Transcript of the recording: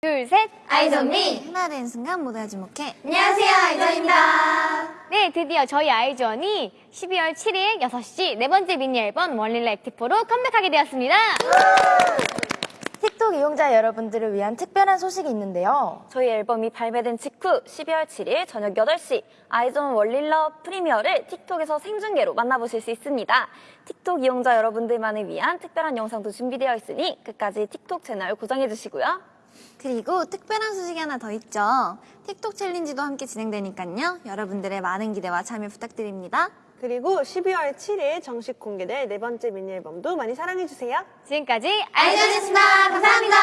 둘, 셋. Eyes on me 하나 되는 순간 모두가 주목해. 안녕하세요 아이즈원입니다 네, 드디어 저희 아이즈원이 12월 7일 6시 네 번째 미니 앨범 One-reeler Act IV로 컴백하게 되었습니다. 틱톡 이용자 여러분들을 위한 특별한 소식이 있는데요. 저희 앨범이 발매된 직후 12월 7일 저녁 8시 아이즈원 One-reeler Premiere를 틱톡에서 생중계로 만나보실 수 있습니다. 틱톡 이용자 여러분들만을 위한 특별한 영상도 준비되어 있으니 끝까지 틱톡 채널 고정해주시고요. 그리고 특별한 소식이 하나 더 있죠. 틱톡 챌린지도 함께 진행되니까요. 여러분들의 많은 기대와 참여 부탁드립니다. 그리고 12월 7일 정식 공개될 네 번째 미니 앨범도 많이 사랑해주세요. 지금까지 아이존이었습니다 감사합니다